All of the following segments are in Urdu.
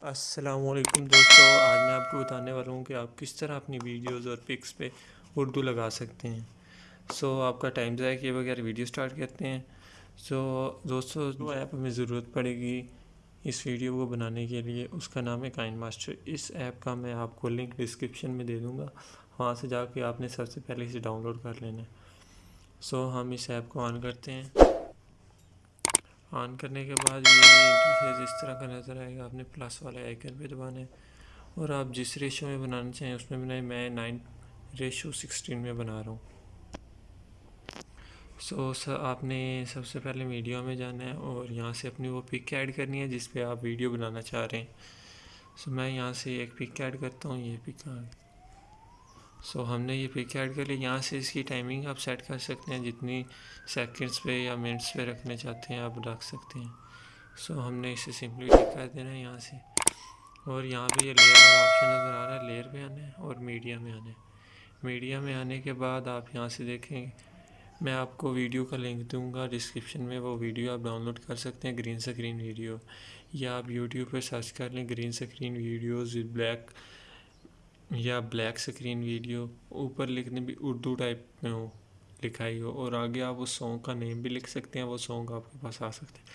السلام علیکم دوستو، آج میں آپ کو بتانے والا ہوں کہ آپ کس طرح اپنی ویڈیوز اور پکس پہ اردو لگا سکتے ہیں۔ سو، آپ کا ٹائم ضائع کیے بغیر ویڈیو سٹارٹ کرتے ہیں۔ سو، دوستو، جو ایپ ہمیں ضرورت پڑے گی اس ویڈیو کو بنانے کے لیے، اس کا نام ہے کائن ماسٹر۔ اس ایپ کا میں آپ کو لنک ڈسکرپشن میں دے دوں گا۔ وہاں سے جا کے آپ نے سب سے پہلے اسے ڈاؤن لوڈ کر لینا ہے۔ سو، ہم اس ایپ کو آن کرتے ہیں۔ آن کرنے کے بعد یہ انٹرفیس اس طرح کا نظر آئے گا، آپ نے پلس والے آئیکن پہ دبانا ہے اور آپ جس ریشو میں بنانا چاہیں اس میں بنائیں، میں نائن ریشو سکسٹین میں بنا رہا ہوں۔ سو آپ نے سب سے پہلے ویڈیو میں جانا ہے اور یہاں سے اپنی وہ پک ایڈ کرنی ہے جس پہ آپ ویڈیو بنانا چاہ رہے ہیں۔ سو میں یہاں سے ایک پک ایڈ کرتا ہوں، یہ پک سو ہم نے یہ پک ایڈ کر لی یہاں سے اس کی ٹائمنگ آپ سیٹ کر سکتے ہیں جتنی سیکنڈس پہ یا منٹس پہ رکھنے چاہتے ہیں آپ رکھ سکتے ہیں۔ سو ہم نے اسے سمپلی ٹک کر دینا ہے یہاں سے۔ اور یہاں پہ یہ لیئر والا آپشن نظر آ رہا ہے لیئر پہ آنا ہے اور میڈیا میں آنا ہے۔ میڈیا میں آنے کے بعد آپ یہاں سے دیکھیں، میں آپ کو ویڈیو کا لنک دوں گا۔ ڈسکرپشن میں وہ ویڈیو آپ ڈاؤن لوڈ کر سکتے ہیں گرین سکرین ویڈیو یا آپ یوٹیوب پہ سرچ کر لیں گرین سکرین ویڈیوز بلیک یا بلیک سکرین ویڈیو، اوپر لکھنے بھی اردو ٹائپ میں ہو، لکھائی ہو، اور آگے آپ اس سانگ کا نیم بھی لکھ سکتے ہیں، وہ سانگ آپ کے پاس آ سکتے ہیں۔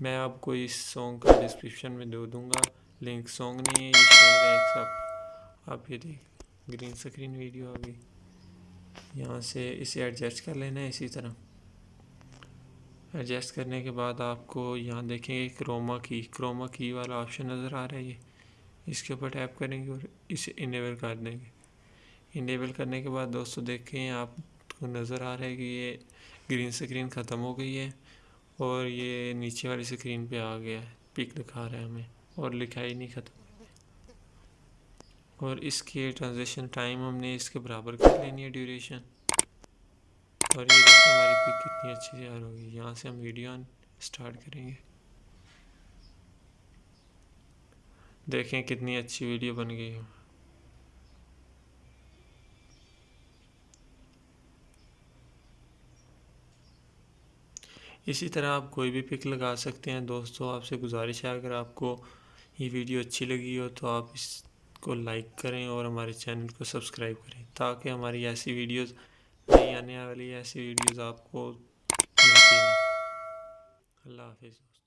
میں آپ کو اس سانگ کا ڈسکرپشن میں دے دوں گا۔ لنک سانگ نہیں ہے، یہ شیئر ہے ایک سب آپ یہ دیکھ گرین سکرین ویڈیو ابھی یہاں سے اسے ایڈجسٹ کر لینا ہے اسی طرح۔ ایڈجسٹ کرنے کے بعد آپ کو یہاں دیکھیں گے کروما کی کروما کی والا آپشن نظر آ رہا ہے یہ۔ اس کے اوپر ٹیپ کریں گے اور اسے انیبل کر دیں گے۔ انیبل کرنے کے بعد دوستو دیکھیں، آپ کو نظر آ رہا ہے کہ یہ گرین سکرین ختم ہو گئی ہے اور یہ نیچے والی سکرین پہ آ گیا ہے۔ پک دکھا رہا ہے ہمیں اور لکھائی نہیں ختم اور اس کی ٹرانزیشن ٹائم ہم نے اس کے برابر کر لینی ہے ڈیوریشن اور یہ دیکھیں ہماری پک کتنی اچھی تیار ہوگی یہاں سے ہم ویڈیو سٹارٹ کریں گے۔ دیکھیں کتنی اچھی ویڈیو بن گئی ہو اسی طرح آپ کوئی بھی پک لگا سکتے ہیں۔ دوستو، آپ سے گزارش ہے، اگر آپ کو یہ ویڈیو اچھی لگی ہو تو آپ اس کو لائک کریں اور ہمارے چینل کو سبسکرائب کریں تاکہ ہماری ایسی ویڈیوز، نئی آنے والی ایسی ویڈیوز آپ کو ملتی ہیں اللہ حافظ۔